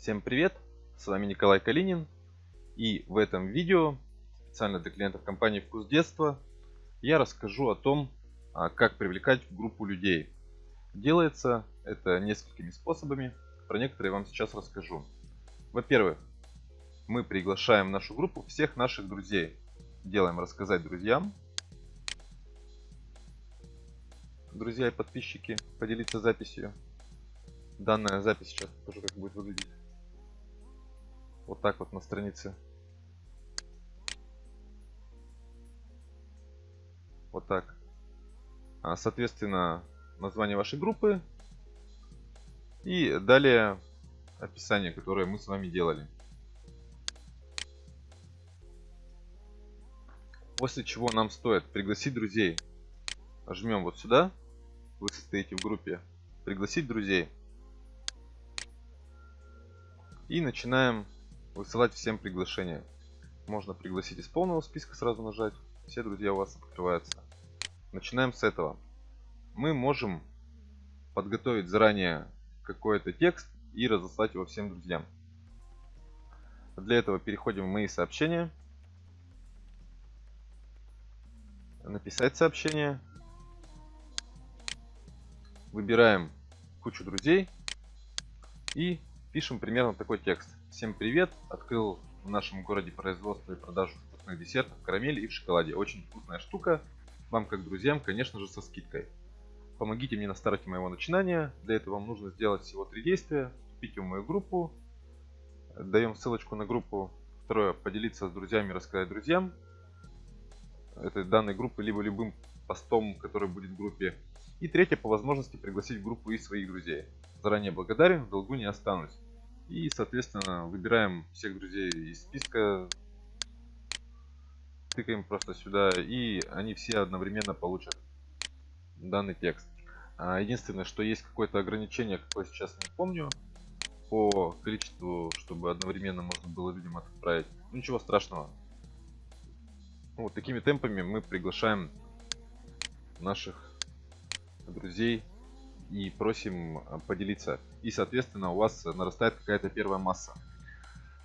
Всем привет! С вами Николай Калинин. И в этом видео, специально для клиентов компании «Вкус детства», я расскажу о том, а, как привлекать группу людей. Делается это несколькими способами. Про некоторые вам сейчас расскажу. Во-первых, мы приглашаем в нашу группу всех наших друзей. Делаем рассказать друзьям. Друзья и подписчики, поделиться записью. Данная запись сейчас покажу, как будет выглядеть. Вот так вот на странице. Вот так. А, соответственно, название вашей группы. И далее описание, которое мы с вами делали. После чего нам стоит пригласить друзей. Жмем вот сюда. Вы состоите в группе. Пригласить друзей. И начинаем высылать всем приглашения. Можно пригласить из полного списка сразу нажать. Все друзья у вас открываются. Начинаем с этого. Мы можем подготовить заранее какой-то текст и разослать его всем друзьям. Для этого переходим в мои сообщения. Написать сообщение. Выбираем кучу друзей и пишем примерно такой текст. Всем привет! Открыл в нашем городе производство и продажу вкусных десертов, карамели и в шоколаде. Очень вкусная штука. Вам как друзьям, конечно же, со скидкой. Помогите мне на старте моего начинания. Для этого вам нужно сделать всего три действия. Вступите в мою группу. Даем ссылочку на группу. Второе, поделиться с друзьями, рассказать друзьям. Этой данной группы, либо любым постом, который будет в группе. И третье, по возможности пригласить в группу и своих друзей. Заранее благодарен, в долгу не останусь. И, соответственно, выбираем всех друзей из списка, тыкаем просто сюда, и они все одновременно получат данный текст. А, единственное, что есть какое-то ограничение, какое сейчас не помню, по количеству, чтобы одновременно можно было людям отправить. Ну, ничего страшного. Вот такими темпами мы приглашаем наших друзей и просим а, поделиться. И, соответственно, у вас нарастает какая-то первая масса.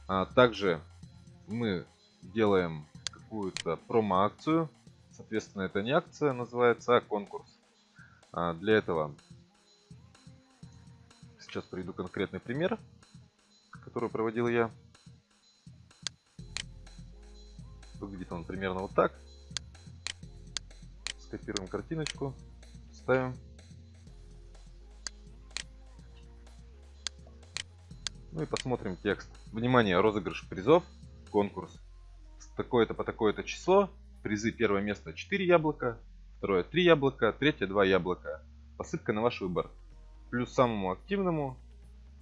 А также мы делаем какую-то промо-акцию. Соответственно, это не акция называется, а конкурс. А для этого сейчас приведу конкретный пример, который проводил я. Выглядит он примерно вот так. Скопируем картиночку, ставим. Ну и посмотрим текст. Внимание, розыгрыш призов, конкурс. С такое-то по такое-то число. Призы первое место 4 яблока, второе 3 яблока, третье 2 яблока. Посыпка на ваш выбор. Плюс самому активному,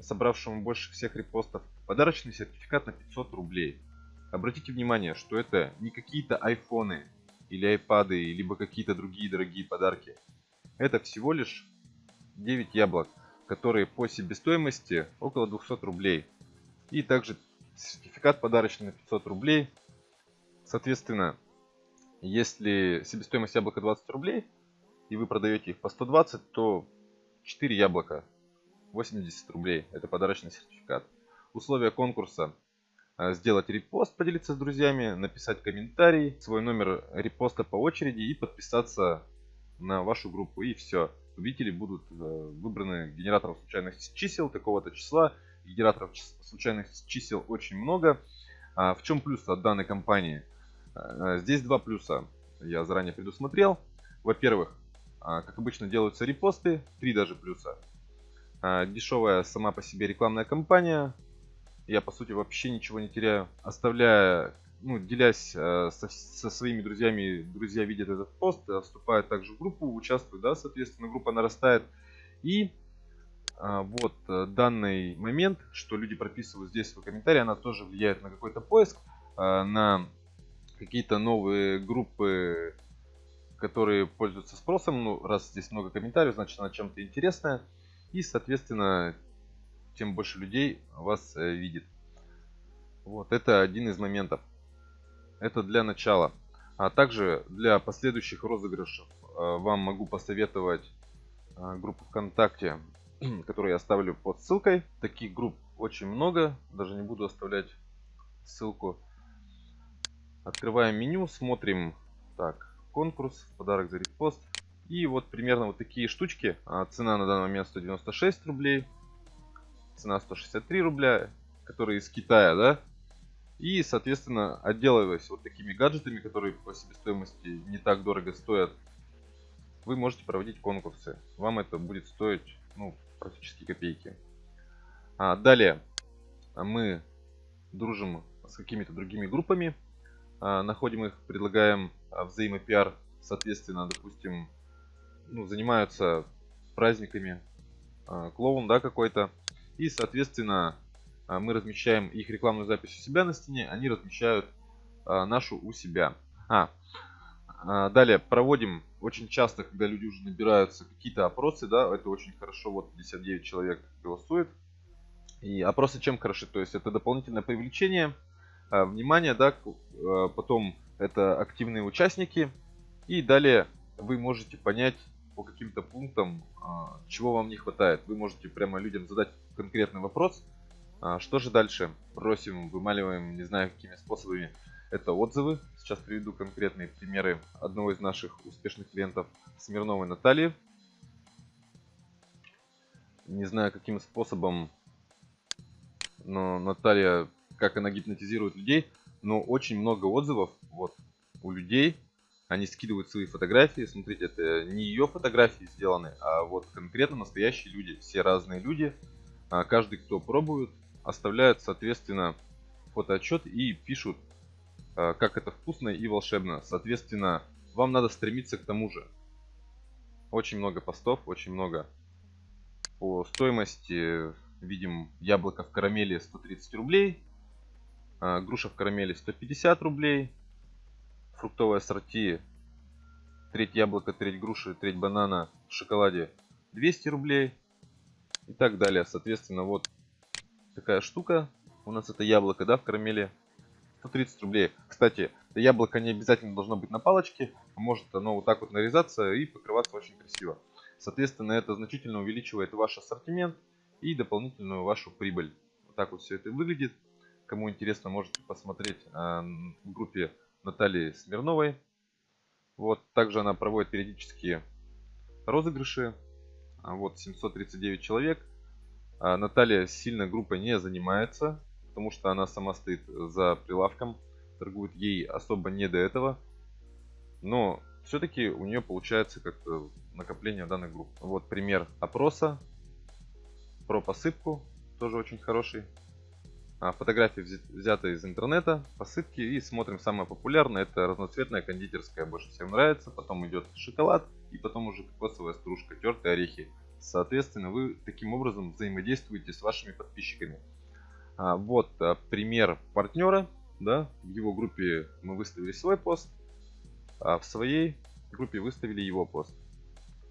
собравшему больше всех репостов, подарочный сертификат на 500 рублей. Обратите внимание, что это не какие-то айфоны или айпады, либо какие-то другие дорогие подарки. Это всего лишь 9 яблок которые по себестоимости около 200 рублей. И также сертификат подарочный на 500 рублей. Соответственно, если себестоимость яблока 20 рублей, и вы продаете их по 120, то 4 яблока 80 рублей. Это подарочный сертификат. Условия конкурса. А, сделать репост, поделиться с друзьями, написать комментарий, свой номер репоста по очереди и подписаться на вашу группу. И все победители будут э, выбраны генератором случайных чисел такого-то числа. Генераторов случайных чисел очень много. А в чем плюс от данной компании? Э, здесь два плюса я заранее предусмотрел. Во-первых, а, как обычно делаются репосты, три даже плюса. А, дешевая сама по себе рекламная кампания. Я по сути вообще ничего не теряю. Оставляя ну, делясь э, со, со своими друзьями, друзья видят этот пост, э, вступают также в группу, участвуют, да, соответственно, группа нарастает. И э, вот данный момент, что люди прописывают здесь свой комментарий, она тоже влияет на какой-то поиск, на какие-то новые группы, которые пользуются спросом. Ну, раз здесь много комментариев, значит она чем-то интересная. И, соответственно, тем больше людей вас видит. Вот, это один из моментов. Это для начала. А также для последующих розыгрышев э, вам могу посоветовать э, группу ВКонтакте, которую я оставлю под ссылкой. Таких групп очень много. Даже не буду оставлять ссылку. Открываем меню, смотрим. Так, конкурс, подарок за репост. И вот примерно вот такие штучки. А, цена на данный момент 196 рублей. Цена 163 рубля, которые из Китая, да? И, соответственно, отделываясь вот такими гаджетами, которые по себестоимости не так дорого стоят, вы можете проводить конкурсы. Вам это будет стоить ну, практически копейки. А, далее. Мы дружим с какими-то другими группами, а, находим их, предлагаем а, взаимопиар, соответственно, допустим, ну, занимаются праздниками, а, клоун, да, какой-то, и, соответственно, а, мы размещаем их рекламную запись у себя на стене, они размещают а, нашу у себя. А, а, далее проводим очень часто, когда люди уже набираются какие-то опросы, да, это очень хорошо, вот 59 человек голосует. И опросы чем хороши? То есть это дополнительное привлечение а, внимания, да, а, потом это активные участники. И далее вы можете понять по каким-то пунктам, а, чего вам не хватает. Вы можете прямо людям задать конкретный вопрос. А, что же дальше? Просим, вымаливаем, не знаю какими способами это отзывы. Сейчас приведу конкретные примеры одного из наших успешных клиентов Смирновой Натальи. Не знаю, каким способом, но Наталья, как она гипнотизирует людей, но очень много отзывов вот у людей. Они скидывают свои фотографии. Смотрите, это не ее фотографии сделаны, а вот конкретно настоящие люди. Все разные люди. А каждый, кто пробует, оставляют, соответственно, фотоотчет и пишут Э, как это вкусно и волшебно. Соответственно, вам надо стремиться к тому же. Очень много постов, очень много. По стоимости видим яблоко в карамели 130 рублей, э, груша в карамели 150 рублей, фруктовое ассорти, треть яблока, треть груши, треть банана в шоколаде 200 рублей и так далее. Соответственно, вот такая штука. У нас это яблоко, да, в карамели 130 рублей. Кстати, яблоко не обязательно должно быть на палочке. Может оно вот так вот нарезаться и покрываться очень красиво. Соответственно, это значительно увеличивает ваш ассортимент и дополнительную вашу прибыль. Вот так вот все это выглядит. Кому интересно, можете посмотреть а, в группе Натальи Смирновой. Вот, также она проводит периодические розыгрыши. А, вот 739 человек. А, Наталья сильно группой не занимается потому что она сама стоит за прилавком, торгует ей особо не до этого. Но все-таки у нее получается как-то накопление данных групп. Вот пример опроса про посыпку, тоже очень хороший. А, фотографии взяты из интернета, посыпки и смотрим самое популярное, это разноцветная кондитерская, больше всем нравится, потом идет шоколад и потом уже кокосовая стружка, тертые орехи. Соответственно, вы таким образом взаимодействуете с вашими подписчиками. А, вот а, пример партнера. Да, в его группе мы выставили свой пост, а в своей группе выставили его пост.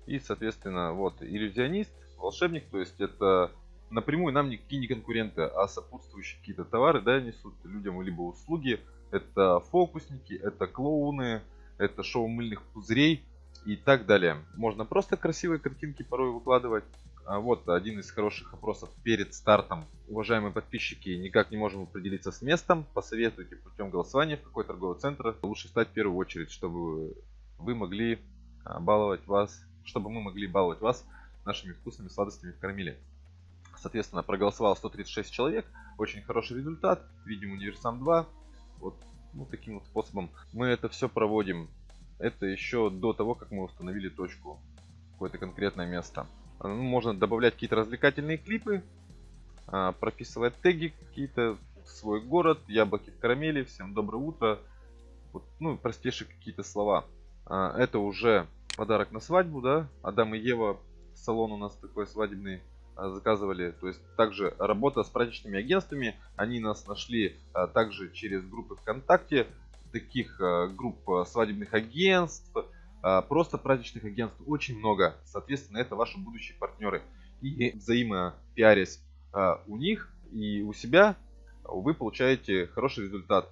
И, соответственно, вот иллюзионист, волшебник, то есть это напрямую нам никакие не конкуренты, а сопутствующие какие-то товары, да, несут людям либо услуги. Это фокусники, это клоуны, это шоу мыльных пузырей и так далее. Можно просто красивые картинки порой выкладывать, а вот один из хороших опросов перед стартом. Уважаемые подписчики, никак не можем определиться с местом. Посоветуйте путем голосования, в какой торговый центр лучше стать в первую очередь, чтобы вы могли а, баловать вас, чтобы мы могли баловать вас нашими вкусными сладостями в карамели. Соответственно, проголосовало 136 человек. Очень хороший результат. Видим Универсам 2. Вот ну, таким вот способом мы это все проводим. Это еще до того, как мы установили точку, какое-то конкретное место. Ну, можно добавлять какие-то развлекательные клипы, а, прописывать теги какие-то, свой город, яблоки в карамели, всем доброе утро. Вот, ну, простейшие какие-то слова. А, это уже подарок на свадьбу, да. Адам и Ева, салон у нас такой свадебный, а, заказывали. То есть также работа с праздничными агентствами. Они нас нашли также через группы ВКонтакте, таких групп свадебных агентств, а, просто праздничных агентств очень много. Соответственно, это ваши будущие партнеры. И взаимопиарясь у них и у себя, вы получаете хороший результат.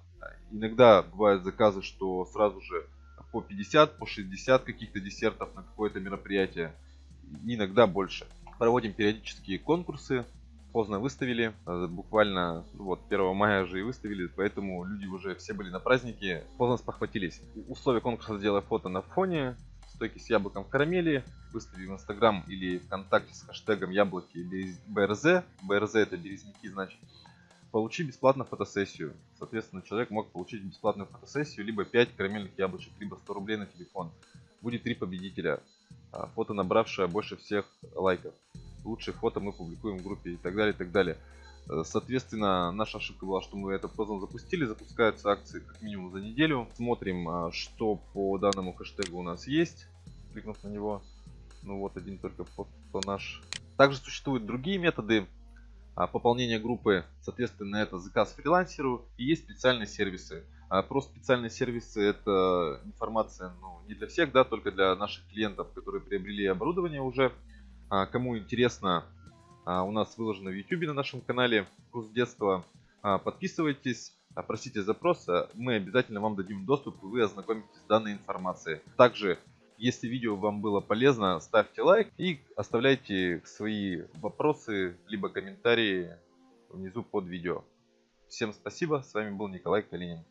Иногда бывают заказы, что сразу же по 50, по 60 каких-то десертов на какое-то мероприятие. Иногда больше. Проводим периодические конкурсы. Поздно выставили, э, буквально вот 1 мая же и выставили, поэтому люди уже все были на празднике, поздно спохватились. Условия конкурса сделай фото на фоне, стойки с яблоком в карамели, выстави в Инстаграм или ВКонтакте с хэштегом яблоки или БРЗ, БРЗ это березники значит, получи бесплатно фотосессию. Соответственно, человек мог получить бесплатную фотосессию, либо 5 карамельных яблочек, либо 100 рублей на телефон. Будет три победителя. А, фото, набравшее больше всех лайков. Лучшие фото мы публикуем в группе и так далее, и так далее. Э, соответственно, наша ошибка была, что мы это поздно запустили. Запускаются акции как минимум за неделю. Смотрим, а, что по данному хэштегу у нас есть. Кликнув на него. Ну вот один только пост наш. Также существуют другие методы а, пополнения группы, соответственно, это заказ фрилансеру и есть специальные сервисы. А просто специальные сервисы это информация ну, не для всех, да, только для наших клиентов, которые приобрели оборудование уже. А, кому интересно, а, у нас выложено в YouTube на нашем канале курс детства. А, подписывайтесь, просите запрос, мы обязательно вам дадим доступ и вы ознакомитесь с данной информацией. Также если видео вам было полезно, ставьте лайк и оставляйте свои вопросы либо комментарии внизу под видео. Всем спасибо, с вами был Николай Калинин.